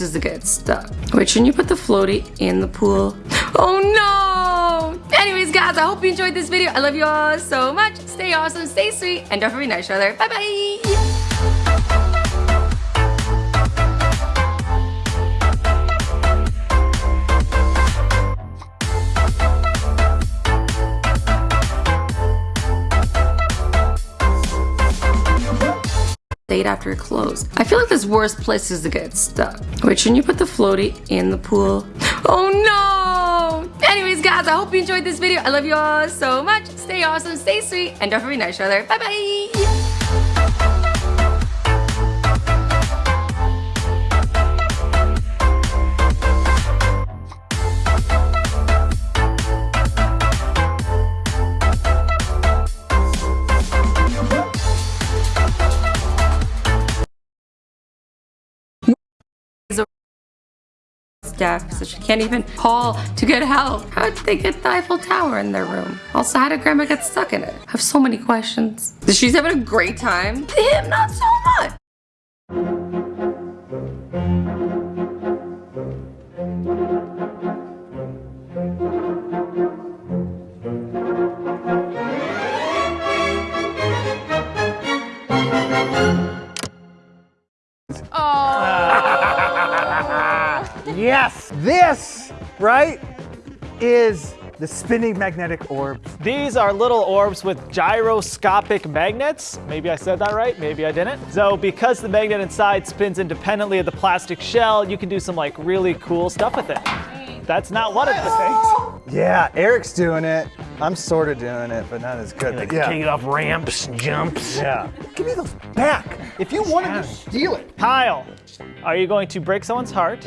is to get stuck. Wait, shouldn't you put the floaty in the pool? Oh no! Anyways, guys, I hope you enjoyed this video. I love you all so much. Stay awesome, stay sweet, and don't forget to each other. Bye-bye! Date after it closed. I feel like there's worse places to get stuck. Wait, shouldn't you put the floaty in the pool? Oh no! Anyways, guys, I hope you enjoyed this video. I love you all so much. Stay awesome, stay sweet, and don't forget to each other. Bye-bye! Deaf, so she can't even call to get help. How did they get the Eiffel Tower in their room? Also, how did Grandma get stuck in it? I have so many questions. She's having a great time. Him, not so much. Yes! This, right, is the spinning magnetic orbs. These are little orbs with gyroscopic magnets. Maybe I said that right, maybe I didn't. So because the magnet inside spins independently of the plastic shell, you can do some like really cool stuff with it. That's not one of the things. Yeah, Eric's doing it. I'm sort of doing it, but not as good. Like But yeah. king it off ramps, jumps. Yeah. Give me those back. If you wanted to steal it. Kyle, are you going to break someone's heart